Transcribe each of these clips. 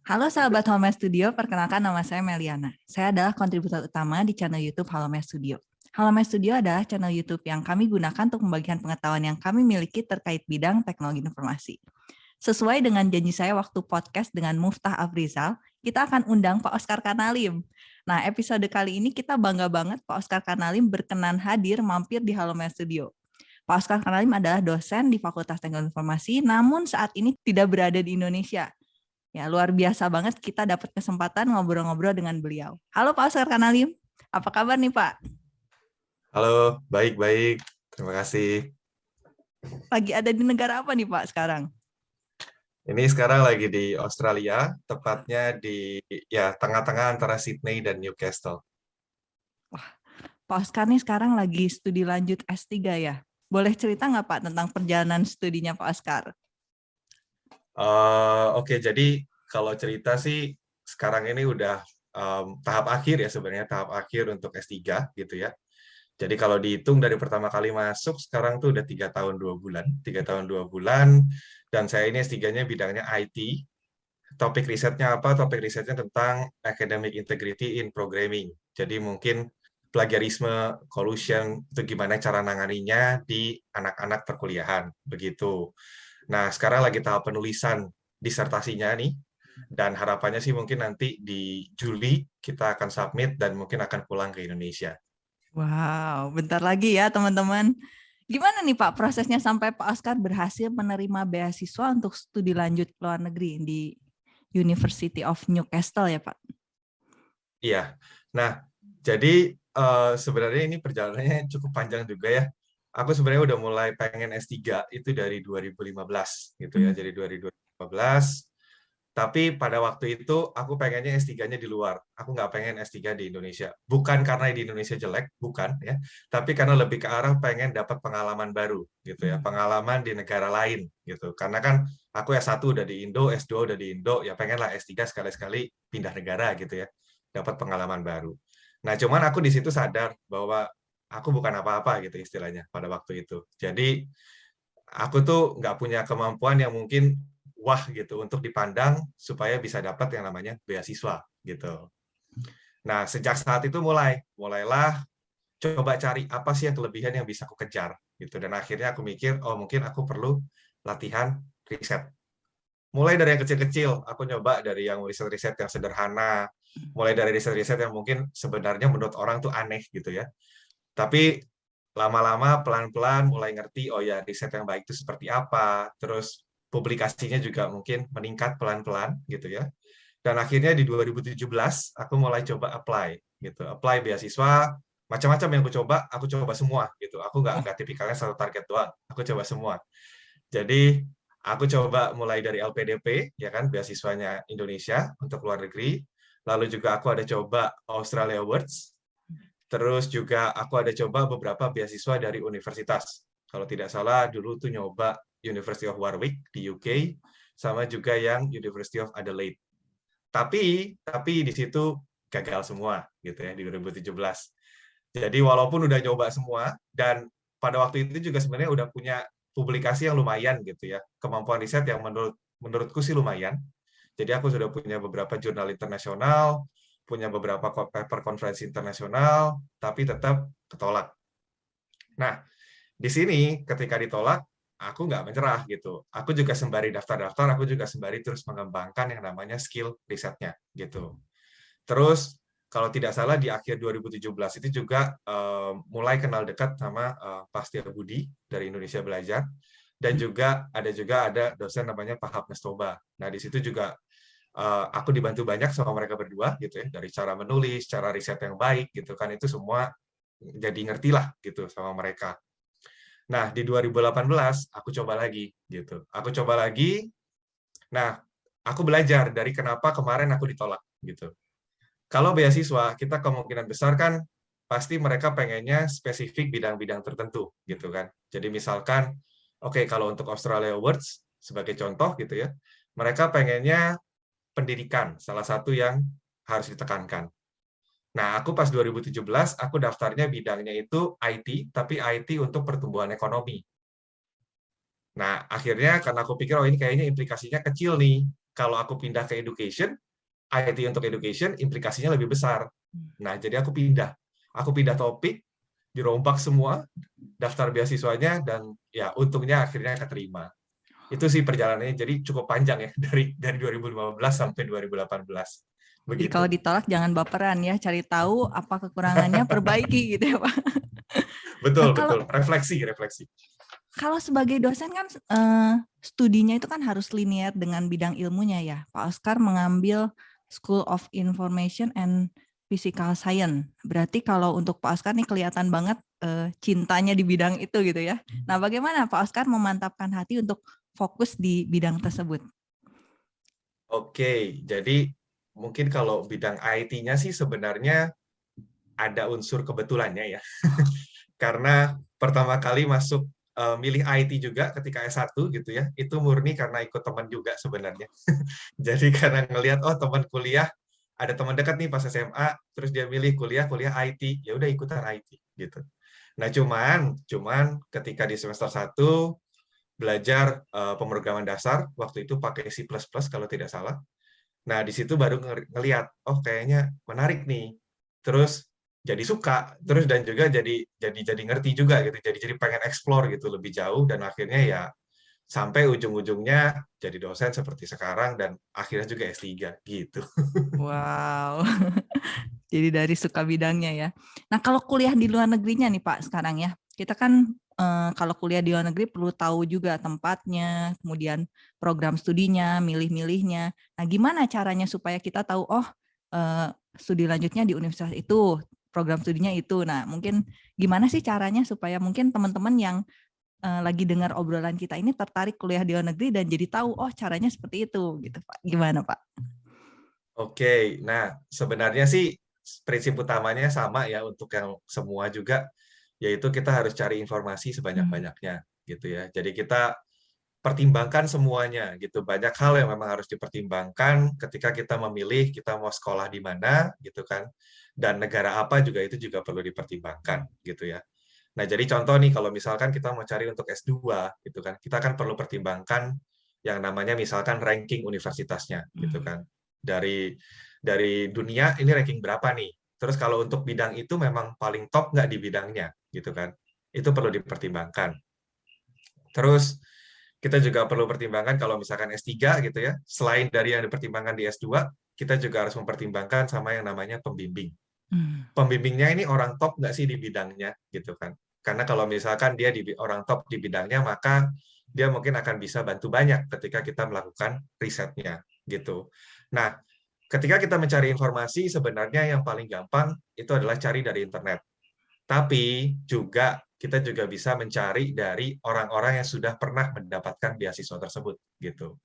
Halo sahabat Home Studio, perkenalkan nama saya Meliana. Saya adalah kontributor utama di channel YouTube Home Studio. Home Studio adalah channel YouTube yang kami gunakan untuk membagikan pengetahuan yang kami miliki terkait bidang teknologi informasi. Sesuai dengan janji saya waktu podcast dengan Muftah Afrizal, kita akan undang Pak Oscar Kanalim. Nah, episode kali ini kita bangga banget Pak Oscar Kanalim berkenan hadir mampir di Halo Studio. Pak Oscar Kanalim adalah dosen di Fakultas Teknologi Informasi, namun saat ini tidak berada di Indonesia. Ya, luar biasa banget kita dapat kesempatan ngobrol-ngobrol dengan beliau. Halo Pak Oscar Kanalim, apa kabar nih Pak? Halo, baik-baik. Terima kasih. Lagi ada di negara apa nih Pak sekarang? Ini sekarang lagi di Australia, tepatnya di ya tengah-tengah antara Sydney dan Newcastle. Wah, Pak Oscar nih sekarang lagi studi lanjut S3 ya? Boleh cerita nggak Pak tentang perjalanan studinya Pak Oscar? Uh, Oke, okay, jadi kalau cerita sih sekarang ini udah um, tahap akhir ya sebenarnya tahap akhir untuk S3 gitu ya. Jadi kalau dihitung dari pertama kali masuk sekarang tuh udah tiga tahun dua bulan, tiga tahun dua bulan, dan saya ini S3-nya bidangnya IT. Topik risetnya apa? Topik risetnya tentang academic integrity in programming. Jadi mungkin plagiarisme, collusion itu gimana cara nanganinya di anak-anak perkuliahan begitu. Nah, sekarang lagi tahap penulisan disertasinya nih, dan harapannya sih mungkin nanti di Juli kita akan submit dan mungkin akan pulang ke Indonesia. Wow, bentar lagi ya teman-teman. Gimana nih Pak prosesnya sampai Pak Oscar berhasil menerima beasiswa untuk studi lanjut ke luar negeri di University of Newcastle ya Pak? Iya, nah jadi uh, sebenarnya ini perjalanannya cukup panjang juga ya aku sebenarnya udah mulai pengen S3 itu dari 2015 gitu ya, hmm. jadi 2015. Tapi pada waktu itu aku pengennya S3-nya di luar. Aku nggak pengen S3 di Indonesia. Bukan karena di Indonesia jelek, bukan ya. Tapi karena lebih ke arah pengen dapat pengalaman baru gitu ya, hmm. pengalaman di negara lain gitu. Karena kan aku S1 udah di Indo, S2 udah di Indo, ya pengenlah S3 sekali-sekali pindah negara gitu ya. Dapat pengalaman baru. Nah, cuman aku di situ sadar bahwa aku bukan apa-apa gitu istilahnya pada waktu itu. Jadi aku tuh nggak punya kemampuan yang mungkin wah gitu untuk dipandang supaya bisa dapat yang namanya beasiswa gitu. Nah sejak saat itu mulai mulailah coba cari apa sih yang kelebihan yang bisa aku kejar gitu. Dan akhirnya aku mikir oh mungkin aku perlu latihan riset. Mulai dari yang kecil-kecil aku nyoba dari yang riset-riset yang sederhana mulai dari riset-riset yang mungkin sebenarnya menurut orang tuh aneh gitu ya. Tapi lama-lama pelan-pelan mulai ngerti, oh ya riset yang baik itu seperti apa, terus publikasinya juga mungkin meningkat pelan-pelan gitu ya. Dan akhirnya di 2017 aku mulai coba apply gitu, apply beasiswa macam-macam yang aku coba, aku coba semua gitu. Aku nggak nggak tipikalnya satu target doang, aku coba semua. Jadi aku coba mulai dari LPDP ya kan beasiswanya Indonesia untuk luar negeri, lalu juga aku ada coba Australia Awards Terus juga aku ada coba beberapa beasiswa dari universitas. Kalau tidak salah dulu tuh nyoba University of Warwick di UK sama juga yang University of Adelaide. Tapi tapi di situ gagal semua gitu ya di 2017. Jadi walaupun udah nyoba semua dan pada waktu itu juga sebenarnya udah punya publikasi yang lumayan gitu ya. Kemampuan riset yang menurut menurutku sih lumayan. Jadi aku sudah punya beberapa jurnal internasional, punya beberapa paper konferensi internasional, tapi tetap ketolak. Nah, di sini ketika ditolak, aku nggak menyerah gitu. Aku juga sembari daftar-daftar, aku juga sembari terus mengembangkan yang namanya skill risetnya gitu. Terus kalau tidak salah di akhir 2017 itu juga uh, mulai kenal dekat sama uh, Pastia Budi dari Indonesia Belajar dan juga ada juga ada dosen namanya Pak Hapnes Toba. Nah di situ juga uh, aku dibantu banyak sama mereka berdua gitu ya dari cara menulis, cara riset yang baik gitu kan itu semua jadi ngerti lah gitu sama mereka. Nah di 2018 aku coba lagi gitu, aku coba lagi. Nah aku belajar dari kenapa kemarin aku ditolak gitu. Kalau beasiswa kita kemungkinan besar kan pasti mereka pengennya spesifik bidang-bidang tertentu gitu kan. Jadi misalkan oke okay, kalau untuk Australia Awards sebagai contoh gitu ya, mereka pengennya pendidikan, salah satu yang harus ditekankan. Nah, aku pas 2017, aku daftarnya bidangnya itu IT, tapi IT untuk pertumbuhan ekonomi. Nah, akhirnya karena aku pikir, oh ini kayaknya implikasinya kecil nih, kalau aku pindah ke education, IT untuk education implikasinya lebih besar. Nah, jadi aku pindah. Aku pindah topik, dirombak semua daftar beasiswanya dan ya untungnya akhirnya keterima. Itu sih perjalanannya jadi cukup panjang ya dari dari 2015 sampai 2018. Begitu. Jadi kalau ditolak jangan baperan ya, cari tahu apa kekurangannya, perbaiki gitu ya Pak. Betul, nah, kalau, betul. Refleksi, refleksi. Kalau sebagai dosen kan uh, studinya itu kan harus linear dengan bidang ilmunya ya. Pak Oscar mengambil School of Information and Physical Science. Berarti kalau untuk Pak Oscar nih kelihatan banget uh, cintanya di bidang itu gitu ya. Nah, bagaimana Pak Oscar memantapkan hati untuk fokus di bidang tersebut? Oke, jadi mungkin kalau bidang IT-nya sih sebenarnya ada unsur kebetulannya ya. karena pertama kali masuk uh, milih IT juga ketika S1 gitu ya, itu murni karena ikut teman juga sebenarnya. Jadi karena ngelihat oh teman kuliah ada teman dekat nih pas SMA, terus dia milih kuliah kuliah IT, ya udah ikutan IT gitu. Nah, cuman cuman ketika di semester 1 belajar uh, pemrograman dasar, waktu itu pakai C++ kalau tidak salah. Nah, di situ baru ngelihat, oh kayaknya menarik nih. Terus jadi suka, terus dan juga jadi jadi jadi ngerti juga gitu. Jadi jadi pengen explore gitu lebih jauh dan akhirnya ya sampai ujung-ujungnya jadi dosen seperti sekarang dan akhirnya juga S3 gitu. Wow. jadi dari suka bidangnya ya. Nah, kalau kuliah di luar negerinya nih Pak sekarang ya. Kita kan eh, kalau kuliah di luar negeri perlu tahu juga tempatnya, kemudian program studinya, milih-milihnya. Nah, gimana caranya supaya kita tahu, oh eh, studi lanjutnya di universitas itu, program studinya itu. Nah, mungkin gimana sih caranya supaya mungkin teman-teman yang uh, lagi dengar obrolan kita ini tertarik kuliah di luar negeri dan jadi tahu, oh caranya seperti itu, gitu Pak. Gimana Pak? Oke, nah sebenarnya sih prinsip utamanya sama ya untuk yang semua juga yaitu kita harus cari informasi sebanyak-banyaknya gitu ya. Jadi kita pertimbangkan semuanya gitu. Banyak hal yang memang harus dipertimbangkan ketika kita memilih kita mau sekolah di mana gitu kan. Dan negara apa juga itu juga perlu dipertimbangkan gitu ya. Nah, jadi contoh nih kalau misalkan kita mau cari untuk S2 gitu kan. Kita kan perlu pertimbangkan yang namanya misalkan ranking universitasnya gitu hmm. kan. Dari dari dunia ini ranking berapa nih? Terus kalau untuk bidang itu memang paling top nggak di bidangnya gitu kan. Itu perlu dipertimbangkan. Terus kita juga perlu pertimbangkan kalau misalkan S3 gitu ya, selain dari yang dipertimbangkan di S2, kita juga harus mempertimbangkan sama yang namanya pembimbing. Hmm. Pembimbingnya ini orang top nggak sih di bidangnya gitu kan. Karena kalau misalkan dia di orang top di bidangnya, maka dia mungkin akan bisa bantu banyak ketika kita melakukan risetnya gitu. Nah, ketika kita mencari informasi, sebenarnya yang paling gampang itu adalah cari dari internet. Tapi juga kita juga bisa mencari dari orang-orang yang sudah pernah mendapatkan beasiswa tersebut gitu.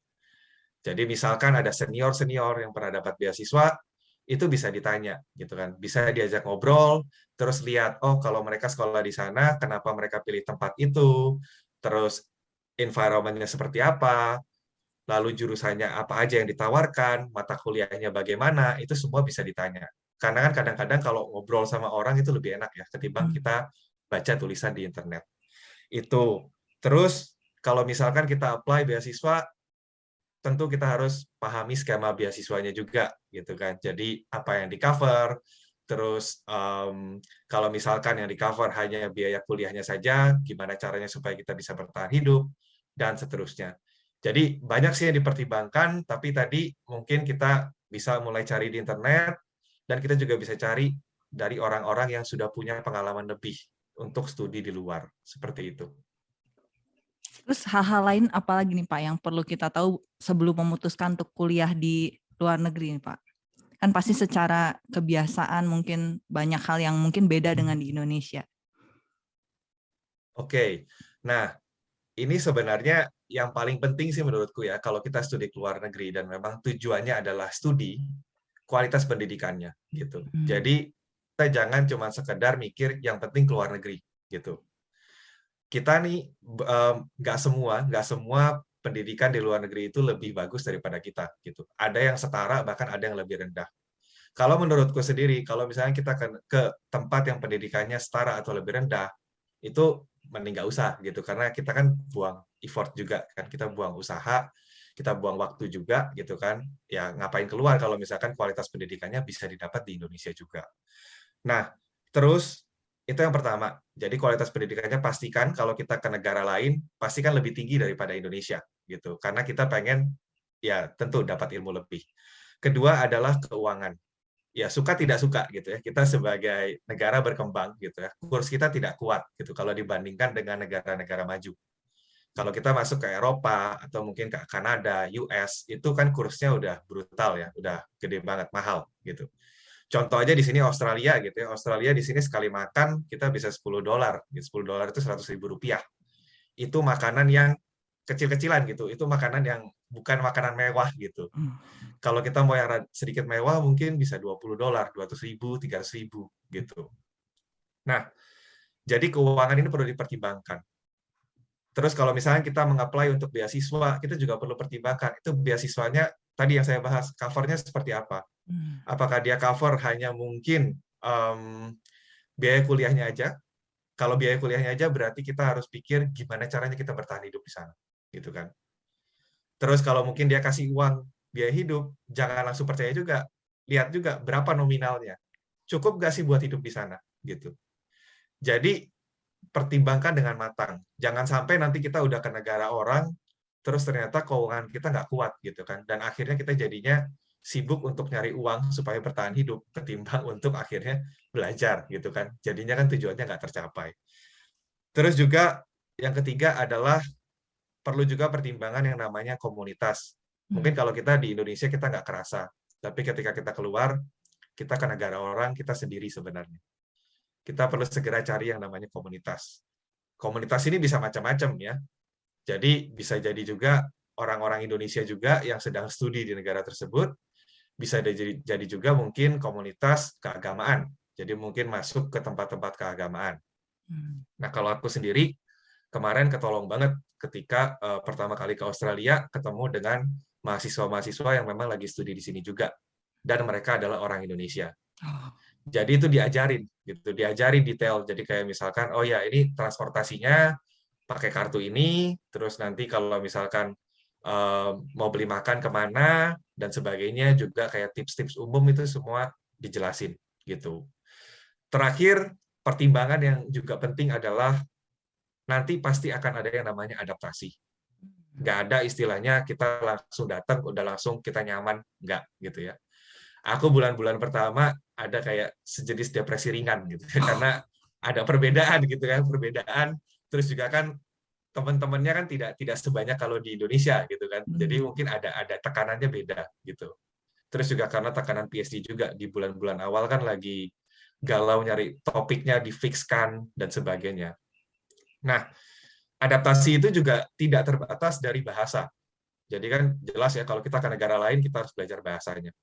Jadi misalkan ada senior-senior yang pernah dapat beasiswa, itu bisa ditanya gitu kan. Bisa diajak ngobrol, terus lihat oh kalau mereka sekolah di sana, kenapa mereka pilih tempat itu, terus environment-nya seperti apa, lalu jurusannya apa aja yang ditawarkan, mata kuliahnya bagaimana, itu semua bisa ditanya. Karena kan kadang-kadang kalau ngobrol sama orang itu lebih enak ya ketimbang hmm. kita baca tulisan di internet. Itu. Terus kalau misalkan kita apply beasiswa tentu kita harus pahami skema beasiswanya juga gitu kan. Jadi apa yang di cover, terus um, kalau misalkan yang di cover hanya biaya kuliahnya saja, gimana caranya supaya kita bisa bertahan hidup dan seterusnya. Jadi banyak sih yang dipertimbangkan, tapi tadi mungkin kita bisa mulai cari di internet dan kita juga bisa cari dari orang-orang yang sudah punya pengalaman lebih untuk studi di luar seperti itu. Terus hal-hal lain apalagi nih Pak yang perlu kita tahu sebelum memutuskan untuk kuliah di luar negeri nih Pak? Kan pasti secara kebiasaan mungkin banyak hal yang mungkin beda dengan di Indonesia. Oke, nah ini sebenarnya yang paling penting sih menurutku ya kalau kita studi ke luar negeri dan memang tujuannya adalah studi kualitas pendidikannya gitu. Hmm. Jadi kita jangan cuma sekedar mikir yang penting keluar negeri gitu. Kita nih nggak semua nggak semua pendidikan di luar negeri itu lebih bagus daripada kita gitu. Ada yang setara bahkan ada yang lebih rendah. Kalau menurutku sendiri, kalau misalnya kita ke, ke tempat yang pendidikannya setara atau lebih rendah, itu mending nggak usah gitu karena kita kan buang effort juga kan kita buang usaha kita buang waktu juga gitu kan. Ya ngapain keluar kalau misalkan kualitas pendidikannya bisa didapat di Indonesia juga. Nah, terus itu yang pertama. Jadi kualitas pendidikannya pastikan kalau kita ke negara lain pastikan lebih tinggi daripada Indonesia gitu. Karena kita pengen ya tentu dapat ilmu lebih. Kedua adalah keuangan. Ya suka tidak suka gitu ya. Kita sebagai negara berkembang gitu ya. Kurs kita tidak kuat gitu kalau dibandingkan dengan negara-negara maju kalau kita masuk ke Eropa atau mungkin ke Kanada, US, itu kan kursnya udah brutal ya, udah gede banget, mahal gitu. Contoh aja di sini Australia gitu ya, Australia di sini sekali makan kita bisa 10 dolar, 10 dolar itu 100 ribu rupiah. Itu makanan yang kecil-kecilan gitu, itu makanan yang bukan makanan mewah gitu. Hmm. Kalau kita mau yang sedikit mewah mungkin bisa 20 dolar, 200 ribu, 300 ribu gitu. Nah, jadi keuangan ini perlu dipertimbangkan Terus kalau misalnya kita mengapply untuk beasiswa, kita juga perlu pertimbangkan itu beasiswanya tadi yang saya bahas covernya seperti apa. Hmm. Apakah dia cover hanya mungkin um, biaya kuliahnya aja? Kalau biaya kuliahnya aja berarti kita harus pikir gimana caranya kita bertahan hidup di sana, gitu kan? Terus kalau mungkin dia kasih uang biaya hidup, jangan langsung percaya juga. Lihat juga berapa nominalnya. Cukup nggak sih buat hidup di sana, gitu. Jadi pertimbangkan dengan matang. Jangan sampai nanti kita udah ke negara orang, terus ternyata keuangan kita nggak kuat gitu kan, dan akhirnya kita jadinya sibuk untuk nyari uang supaya bertahan hidup ketimbang untuk akhirnya belajar gitu kan. Jadinya kan tujuannya nggak tercapai. Terus juga yang ketiga adalah perlu juga pertimbangan yang namanya komunitas. Mungkin hmm. kalau kita di Indonesia kita nggak kerasa, tapi ketika kita keluar, kita ke negara orang, kita sendiri sebenarnya kita perlu segera cari yang namanya komunitas. Komunitas ini bisa macam-macam ya. Jadi bisa jadi juga orang-orang Indonesia juga yang sedang studi di negara tersebut, bisa jadi, jadi juga mungkin komunitas keagamaan. Jadi mungkin masuk ke tempat-tempat keagamaan. Hmm. Nah kalau aku sendiri, kemarin ketolong banget ketika uh, pertama kali ke Australia ketemu dengan mahasiswa-mahasiswa yang memang lagi studi di sini juga. Dan mereka adalah orang Indonesia. Oh jadi itu diajarin gitu diajarin detail jadi kayak misalkan oh ya ini transportasinya pakai kartu ini terus nanti kalau misalkan uh, mau beli makan ke mana dan sebagainya juga kayak tips-tips umum itu semua dijelasin gitu terakhir pertimbangan yang juga penting adalah nanti pasti akan ada yang namanya adaptasi. Nggak ada istilahnya kita langsung datang udah langsung kita nyaman. Nggak gitu ya. Aku bulan-bulan pertama ada kayak sejenis depresi ringan gitu ya, karena ada perbedaan gitu kan perbedaan. Terus juga kan teman-temannya kan tidak tidak sebanyak kalau di Indonesia gitu kan. Jadi hmm. mungkin ada ada tekanannya beda gitu. Terus juga karena tekanan PSD juga di bulan-bulan awal kan lagi galau nyari topiknya difixkan dan sebagainya nah adaptasi itu juga tidak terbatas dari bahasa jadi kan jelas ya kalau kita ke negara lain kita harus belajar bahasanya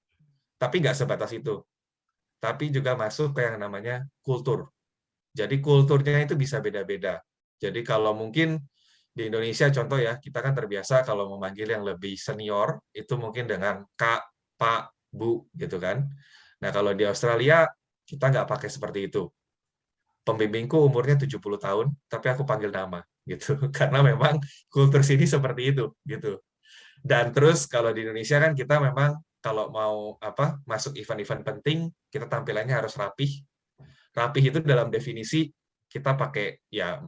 tapi nggak sebatas itu. Tapi juga masuk ke yang namanya kultur. Jadi kulturnya itu bisa beda-beda. Jadi kalau mungkin di Indonesia contoh ya, kita kan terbiasa kalau memanggil yang lebih senior, itu mungkin dengan Kak, Pak, Bu, gitu kan. Nah kalau di Australia, kita nggak pakai seperti itu. Pembimbingku umurnya 70 tahun, tapi aku panggil nama gitu. Karena memang kultur sini seperti itu gitu. Dan terus kalau di Indonesia kan kita memang kalau mau apa masuk event-event penting kita tampilannya harus rapih. Rapih itu dalam definisi kita pakai ya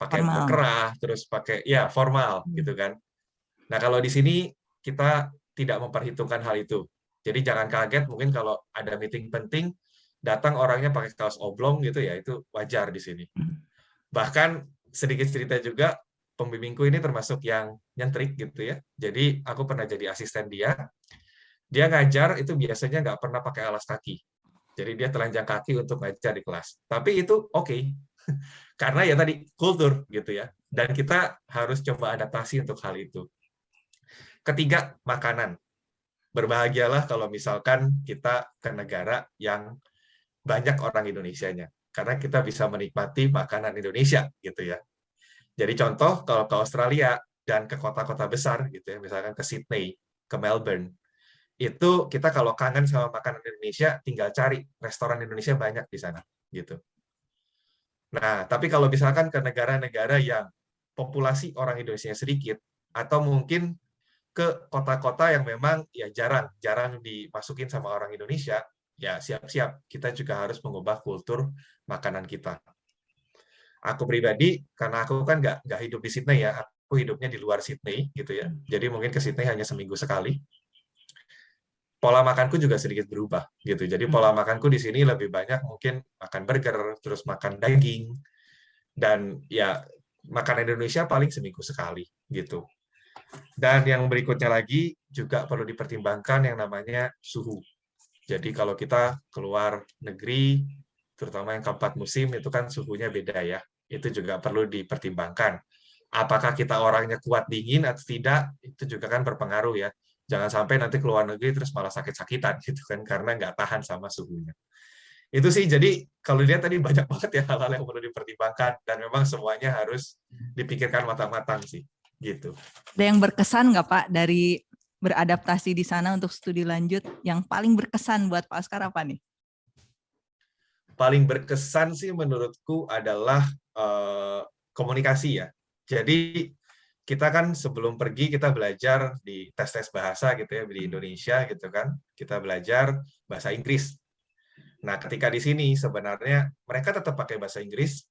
pakai kerah terus pakai ya formal hmm. gitu kan. Nah kalau di sini kita tidak memperhitungkan hal itu. Jadi jangan kaget mungkin kalau ada meeting penting datang orangnya pakai kaos oblong gitu ya itu wajar di sini hmm. bahkan sedikit cerita juga pembimbingku ini termasuk yang nyentrik gitu ya jadi aku pernah jadi asisten dia dia ngajar itu biasanya nggak pernah pakai alas kaki. Jadi dia telanjang kaki untuk ngajar di kelas. Tapi itu oke. Okay. Karena ya tadi kultur gitu ya. Dan kita harus coba adaptasi untuk hal itu. Ketiga, makanan. Berbahagialah kalau misalkan kita ke negara yang banyak orang Indonesianya. Karena kita bisa menikmati makanan Indonesia gitu ya. Jadi contoh kalau ke Australia dan ke kota-kota besar gitu ya, misalkan ke Sydney, ke Melbourne, itu kita kalau kangen sama makanan Indonesia tinggal cari restoran Indonesia banyak di sana gitu. Nah, tapi kalau misalkan ke negara-negara yang populasi orang Indonesia sedikit atau mungkin ke kota-kota yang memang ya jarang jarang dimasukin sama orang Indonesia, ya siap-siap kita juga harus mengubah kultur makanan kita. Aku pribadi karena aku kan nggak nggak hidup di Sydney ya, aku hidupnya di luar Sydney gitu ya. Jadi mungkin ke Sydney hanya seminggu sekali. Pola makanku juga sedikit berubah gitu. Jadi pola makanku di sini lebih banyak mungkin makan burger, terus makan daging, dan ya makan Indonesia paling seminggu sekali gitu. Dan yang berikutnya lagi juga perlu dipertimbangkan yang namanya suhu. Jadi kalau kita keluar negeri, terutama yang keempat musim itu kan suhunya beda ya. Itu juga perlu dipertimbangkan. Apakah kita orangnya kuat dingin atau tidak, itu juga kan berpengaruh ya. Jangan sampai nanti keluar negeri terus malah sakit-sakitan gitu kan karena nggak tahan sama suhunya itu sih jadi kalau dilihat tadi banyak banget ya hal-hal yang perlu dipertimbangkan dan memang semuanya harus dipikirkan matang-matang sih gitu. Ada yang berkesan nggak Pak dari beradaptasi di sana untuk studi lanjut yang paling berkesan buat Pak Oscar apa nih? Paling berkesan sih menurutku adalah uh, komunikasi ya. Jadi kita kan sebelum pergi kita belajar di tes-tes bahasa gitu ya di Indonesia gitu kan. Kita belajar bahasa Inggris Nah, ketika di sini sebenarnya mereka tetap pakai bahasa Inggris,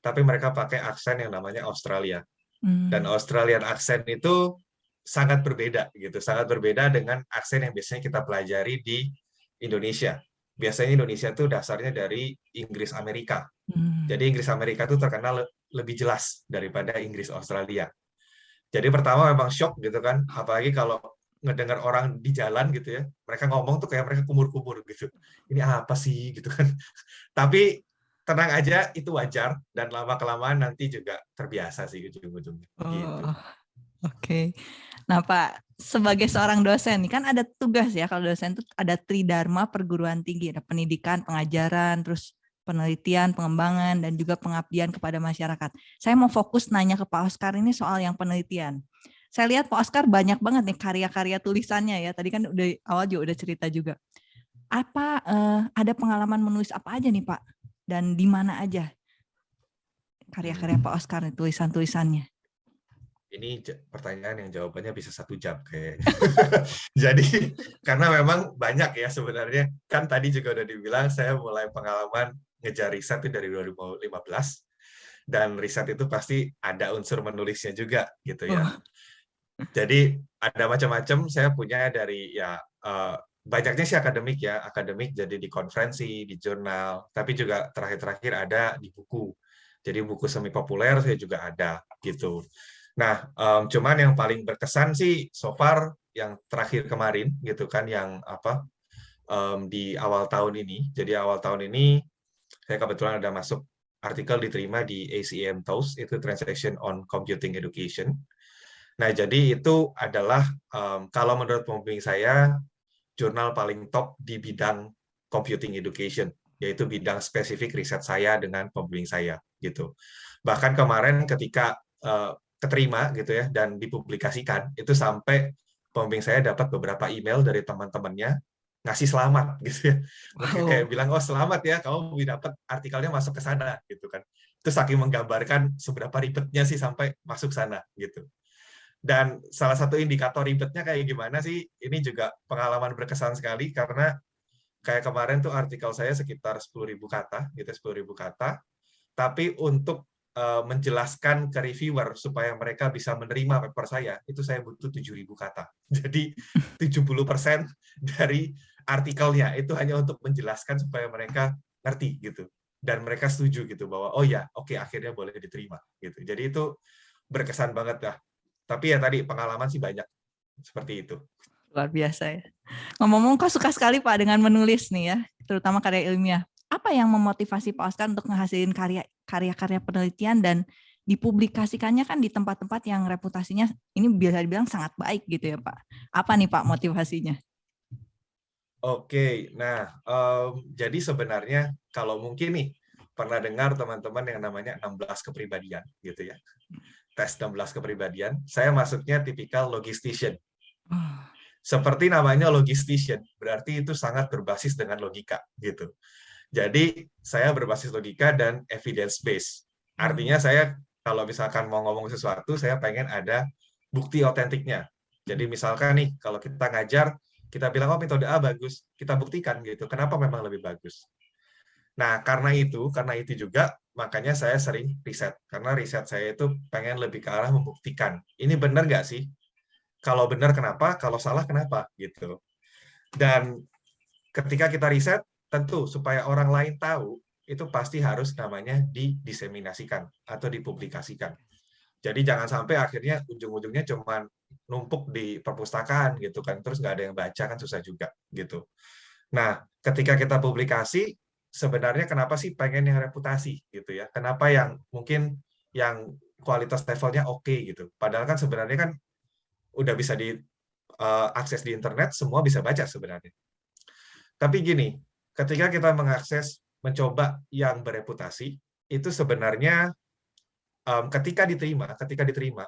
tapi mereka pakai aksen yang namanya Australia. Hmm. Dan Australian accent itu sangat berbeda gitu, sangat berbeda dengan aksen yang biasanya kita pelajari di Indonesia. Biasanya Indonesia itu dasarnya dari Inggris Amerika. Hmm. Jadi Inggris Amerika itu terkenal lebih jelas daripada Inggris Australia. Jadi pertama memang shock gitu kan, apalagi kalau ngedengar orang di jalan gitu ya, mereka ngomong tuh kayak mereka kumur-kumur gitu. Ini apa sih gitu kan. Tapi tenang aja, itu wajar dan lama-kelamaan nanti juga terbiasa sih ujung-ujungnya. Oh, gitu. Oke. Okay. Nah Pak, sebagai seorang dosen, kan ada tugas ya, kalau dosen itu ada tridharma perguruan tinggi, ada pendidikan, pengajaran, terus penelitian, pengembangan, dan juga pengabdian kepada masyarakat. Saya mau fokus nanya ke Pak Oscar ini soal yang penelitian saya lihat Pak Oscar banyak banget nih karya-karya tulisannya ya. Tadi kan udah awal juga udah cerita juga. Apa uh, ada pengalaman menulis apa aja nih Pak? Dan di mana aja karya-karya Pak Oscar nih tulisan-tulisannya? Ini pertanyaan yang jawabannya bisa satu jam kayak. Jadi karena memang banyak ya sebenarnya. Kan tadi juga udah dibilang saya mulai pengalaman ngejar riset itu dari 2015 dan riset itu pasti ada unsur menulisnya juga gitu ya. Oh. Jadi ada macam-macam. Saya punya dari ya uh, banyaknya sih akademik ya, akademik jadi di konferensi, di jurnal, tapi juga terakhir-terakhir ada di buku. Jadi buku semi populer saya juga ada gitu. Nah, um, cuman yang paling berkesan sih so far yang terakhir kemarin gitu kan yang apa um, di awal tahun ini. Jadi awal tahun ini saya kebetulan ada masuk artikel diterima di ACM TOES itu Transaction on Computing Education Nah, jadi itu adalah um, kalau menurut pembimbing saya jurnal paling top di bidang computing education, yaitu bidang spesifik riset saya dengan pembimbing saya gitu. Bahkan kemarin ketika uh, keterima gitu ya dan dipublikasikan itu sampai pembimbing saya dapat beberapa email dari teman-temannya ngasih selamat gitu ya. Wow. Kayak bilang oh selamat ya kamu dapat artikelnya masuk ke sana gitu kan. Terus saking menggambarkan seberapa ribetnya sih sampai masuk sana gitu. Dan salah satu indikator ribetnya kayak gimana sih? Ini juga pengalaman berkesan sekali karena kayak kemarin tuh artikel saya sekitar 10.000 kata, gitu 10.000 kata. Tapi untuk uh, menjelaskan ke reviewer supaya mereka bisa menerima paper saya, itu saya butuh 7.000 kata. Jadi 70% dari artikelnya itu hanya untuk menjelaskan supaya mereka ngerti gitu. Dan mereka setuju gitu bahwa oh ya, oke okay, akhirnya boleh diterima gitu. Jadi itu berkesan banget dah tapi ya tadi pengalaman sih banyak seperti itu. Luar biasa ya. Ngomong-ngomong kok suka sekali Pak dengan menulis nih ya, terutama karya ilmiah. Apa yang memotivasi Pak Oscar untuk menghasilkan karya-karya penelitian dan dipublikasikannya kan di tempat-tempat yang reputasinya ini bisa dibilang sangat baik gitu ya Pak. Apa nih Pak motivasinya? Oke, nah um, jadi sebenarnya kalau mungkin nih pernah dengar teman-teman yang namanya 16 kepribadian gitu ya tes 16 kepribadian, saya masuknya tipikal logistician. Seperti namanya logistician, berarti itu sangat berbasis dengan logika gitu. Jadi saya berbasis logika dan evidence base. Artinya saya kalau misalkan mau ngomong sesuatu, saya pengen ada bukti otentiknya. Jadi misalkan nih, kalau kita ngajar, kita bilang, oh metode A bagus, kita buktikan gitu. Kenapa memang lebih bagus? Nah, karena itu, karena itu juga, makanya saya sering riset. Karena riset saya itu pengen lebih ke arah membuktikan. Ini benar nggak sih? Kalau benar kenapa? Kalau salah kenapa? Gitu. Dan ketika kita riset, tentu supaya orang lain tahu, itu pasti harus namanya didiseminasikan atau dipublikasikan. Jadi jangan sampai akhirnya ujung-ujungnya cuma numpuk di perpustakaan gitu kan, terus nggak ada yang baca kan susah juga gitu. Nah, ketika kita publikasi, sebenarnya kenapa sih pengen yang reputasi gitu ya? Kenapa yang mungkin yang kualitas levelnya oke okay, gitu? Padahal kan sebenarnya kan udah bisa di uh, akses di internet, semua bisa baca sebenarnya. Tapi gini, ketika kita mengakses, mencoba yang bereputasi, itu sebenarnya um, ketika diterima, ketika diterima,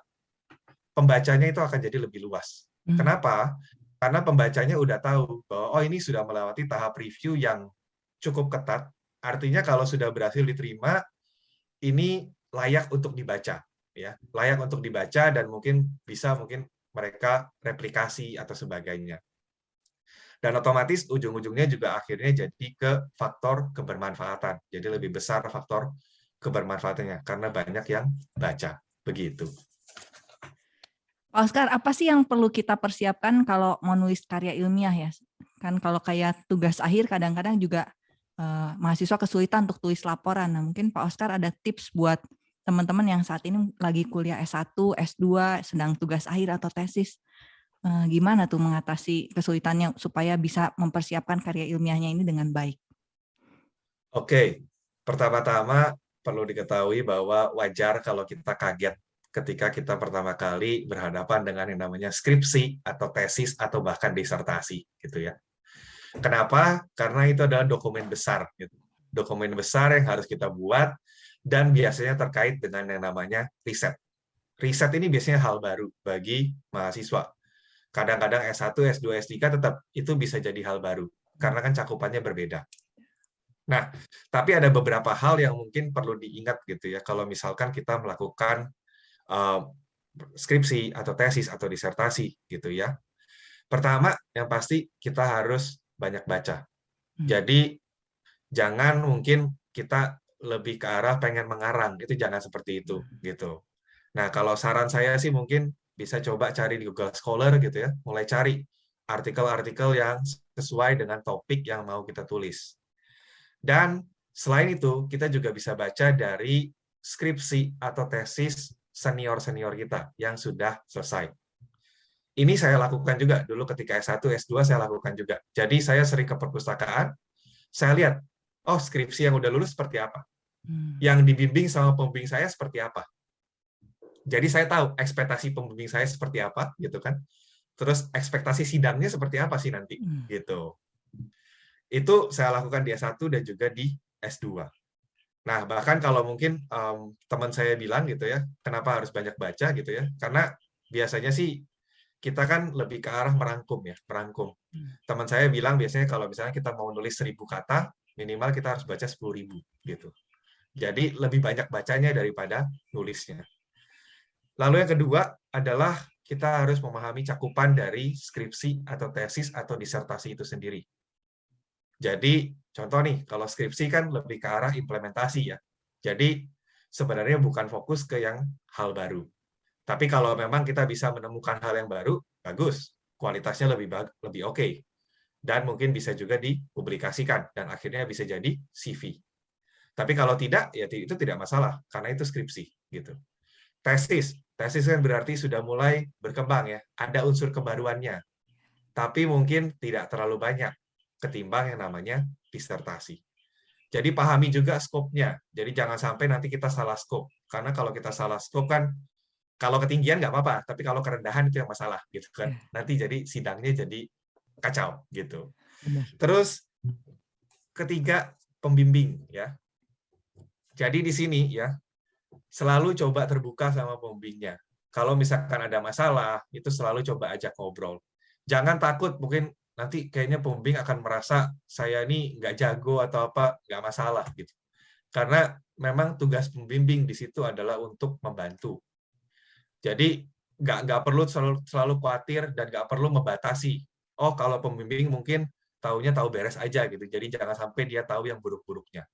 pembacanya itu akan jadi lebih luas. Hmm. Kenapa? Karena pembacanya udah tahu bahwa oh ini sudah melewati tahap review yang cukup ketat. Artinya kalau sudah berhasil diterima, ini layak untuk dibaca, ya, layak untuk dibaca dan mungkin bisa mungkin mereka replikasi atau sebagainya. Dan otomatis ujung-ujungnya juga akhirnya jadi ke faktor kebermanfaatan. Jadi lebih besar faktor kebermanfaatannya karena banyak yang baca. Begitu. Oscar, apa sih yang perlu kita persiapkan kalau mau nulis karya ilmiah ya? Kan kalau kayak tugas akhir kadang-kadang juga uh, mahasiswa kesulitan untuk tulis laporan. Nah, mungkin Pak Oscar ada tips buat teman-teman yang saat ini lagi kuliah S1, S2, sedang tugas akhir atau tesis. Uh, gimana tuh mengatasi kesulitannya supaya bisa mempersiapkan karya ilmiahnya ini dengan baik? Oke, pertama-tama perlu diketahui bahwa wajar kalau kita kaget ketika kita pertama kali berhadapan dengan yang namanya skripsi atau tesis atau bahkan disertasi gitu ya. Kenapa? Karena itu adalah dokumen besar gitu. Dokumen besar yang harus kita buat dan biasanya terkait dengan yang namanya riset. Riset ini biasanya hal baru bagi mahasiswa. Kadang-kadang S1, S2, S3 tetap itu bisa jadi hal baru karena kan cakupannya berbeda. Nah, tapi ada beberapa hal yang mungkin perlu diingat gitu ya kalau misalkan kita melakukan uh, skripsi atau tesis atau disertasi gitu ya. Pertama, yang pasti kita harus banyak baca. Hmm. Jadi jangan mungkin kita lebih ke arah pengen mengarang, itu jangan seperti itu hmm. gitu. Nah, kalau saran saya sih mungkin bisa coba cari di Google Scholar gitu ya, mulai cari artikel-artikel yang sesuai dengan topik yang mau kita tulis. Dan selain itu, kita juga bisa baca dari skripsi atau tesis senior-senior kita yang sudah selesai. Ini saya lakukan juga dulu ketika S1, S2 saya lakukan juga. Jadi saya sering ke perpustakaan, saya lihat, oh skripsi yang udah lulus seperti apa. Hmm. Yang dibimbing sama pembimbing saya seperti apa. Jadi saya tahu ekspektasi pembimbing saya seperti apa, gitu kan. Terus ekspektasi sidangnya seperti apa sih nanti, hmm. gitu. Itu saya lakukan di S1 dan juga di S2. Nah, bahkan kalau mungkin um, teman saya bilang gitu ya, kenapa harus banyak baca gitu ya? Karena biasanya sih kita kan lebih ke arah merangkum ya, merangkum. Hmm. Teman saya bilang biasanya kalau misalnya kita mau nulis seribu kata, minimal kita harus baca sepuluh ribu gitu. Jadi lebih banyak bacanya daripada nulisnya. Lalu yang kedua adalah kita harus memahami cakupan dari skripsi atau tesis atau disertasi itu sendiri. Jadi contoh nih, kalau skripsi kan lebih ke arah implementasi ya. Jadi sebenarnya bukan fokus ke yang hal baru. Tapi kalau memang kita bisa menemukan hal yang baru, bagus. Kualitasnya lebih lebih oke. Okay. Dan mungkin bisa juga dipublikasikan dan akhirnya bisa jadi CV. Tapi kalau tidak, ya itu tidak masalah karena itu skripsi gitu. Tesis, tesis kan berarti sudah mulai berkembang ya, ada unsur kebaruannya. Tapi mungkin tidak terlalu banyak ketimbang yang namanya disertasi. Jadi pahami juga skopnya. Jadi jangan sampai nanti kita salah skop. Karena kalau kita salah skop kan, kalau ketinggian nggak apa-apa, tapi kalau kerendahan itu yang masalah, gitu kan. Iya. Nanti jadi sidangnya jadi kacau, gitu. Terus ketiga pembimbing, ya. Jadi di sini ya selalu coba terbuka sama pembimbingnya. Kalau misalkan ada masalah, itu selalu coba ajak ngobrol. Jangan takut mungkin nanti kayaknya pembimbing akan merasa saya ini nggak jago atau apa, nggak masalah gitu. Karena memang tugas pembimbing di situ adalah untuk membantu. Jadi nggak nggak perlu selalu, selalu khawatir dan nggak perlu membatasi. Oh kalau pembimbing mungkin taunya tahu beres aja gitu. Jadi jangan sampai dia tahu yang buruk-buruknya.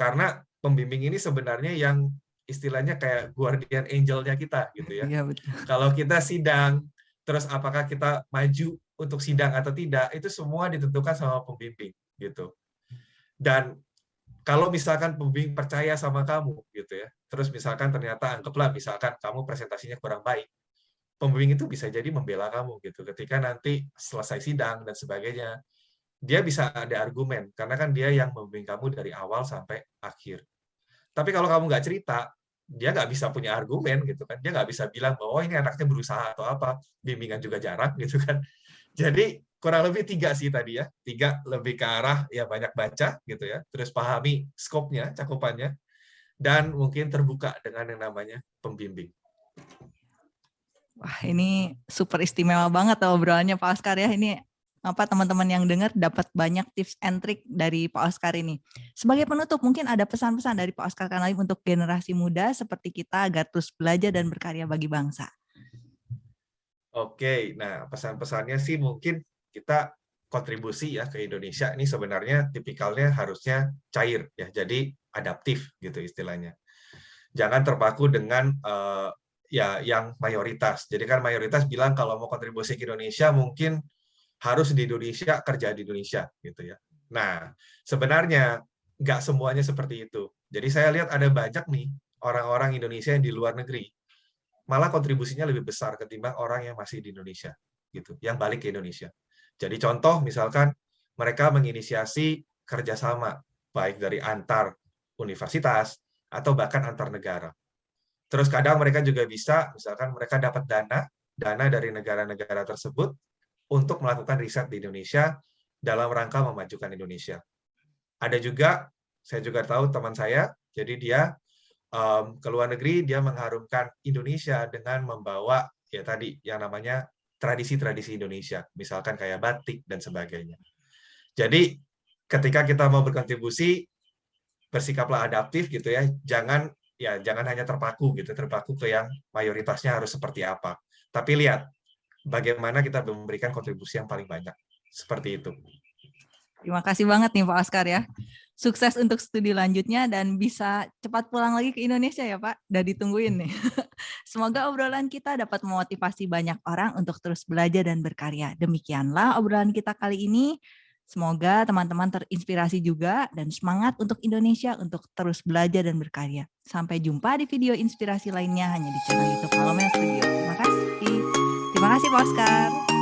Karena pembimbing ini sebenarnya yang istilahnya kayak guardian angel-nya kita gitu ya. Iya betul. Kalau kita sidang, terus apakah kita maju untuk sidang atau tidak, itu semua ditentukan sama pembimbing gitu. Dan kalau misalkan pembimbing percaya sama kamu gitu ya, terus misalkan ternyata anggaplah misalkan kamu presentasinya kurang baik, pembimbing itu bisa jadi membela kamu gitu. Ketika nanti selesai sidang dan sebagainya, dia bisa ada argumen karena kan dia yang membimbing kamu dari awal sampai akhir. Tapi kalau kamu nggak cerita, dia nggak bisa punya argumen gitu kan. Dia nggak bisa bilang bahwa oh, ini anaknya berusaha atau apa. Bimbingan juga jarang gitu kan. Jadi kurang lebih tiga sih tadi ya. Tiga lebih ke arah ya banyak baca gitu ya. Terus pahami skopnya, cakupannya. Dan mungkin terbuka dengan yang namanya pembimbing. Wah ini super istimewa banget obrolannya Pak Oscar ya. Ini apa teman-teman yang dengar dapat banyak tips and trick dari Pak Oscar ini. Sebagai penutup, mungkin ada pesan-pesan dari Pak Oscar Kanali untuk generasi muda seperti kita agar terus belajar dan berkarya bagi bangsa. Oke, nah pesan-pesannya sih mungkin kita kontribusi ya ke Indonesia ini sebenarnya tipikalnya harusnya cair ya, jadi adaptif gitu istilahnya. Jangan terpaku dengan uh, ya yang mayoritas. Jadi kan mayoritas bilang kalau mau kontribusi ke Indonesia mungkin harus di Indonesia kerja di Indonesia gitu ya. Nah, sebenarnya nggak semuanya seperti itu. Jadi saya lihat ada banyak nih orang-orang Indonesia yang di luar negeri malah kontribusinya lebih besar ketimbang orang yang masih di Indonesia gitu, yang balik ke Indonesia. Jadi contoh misalkan mereka menginisiasi kerjasama baik dari antar universitas atau bahkan antar negara. Terus kadang mereka juga bisa, misalkan mereka dapat dana, dana dari negara-negara tersebut untuk melakukan riset di Indonesia dalam rangka memajukan Indonesia. Ada juga, saya juga tahu teman saya, jadi dia um, ke luar negeri, dia mengharumkan Indonesia dengan membawa ya tadi yang namanya tradisi-tradisi Indonesia, misalkan kayak batik dan sebagainya. Jadi ketika kita mau berkontribusi, bersikaplah adaptif gitu ya, jangan ya jangan hanya terpaku gitu, terpaku ke yang mayoritasnya harus seperti apa. Tapi lihat bagaimana kita memberikan kontribusi yang paling banyak. Seperti itu. Terima kasih banget nih Pak Oscar ya. Sukses untuk studi lanjutnya dan bisa cepat pulang lagi ke Indonesia ya Pak. Udah ditungguin nih. Semoga obrolan kita dapat memotivasi banyak orang untuk terus belajar dan berkarya. Demikianlah obrolan kita kali ini. Semoga teman-teman terinspirasi juga dan semangat untuk Indonesia untuk terus belajar dan berkarya. Sampai jumpa di video inspirasi lainnya hanya di channel YouTube Palomel Studio. Terima kasih. Terima kasih Pak Oscar.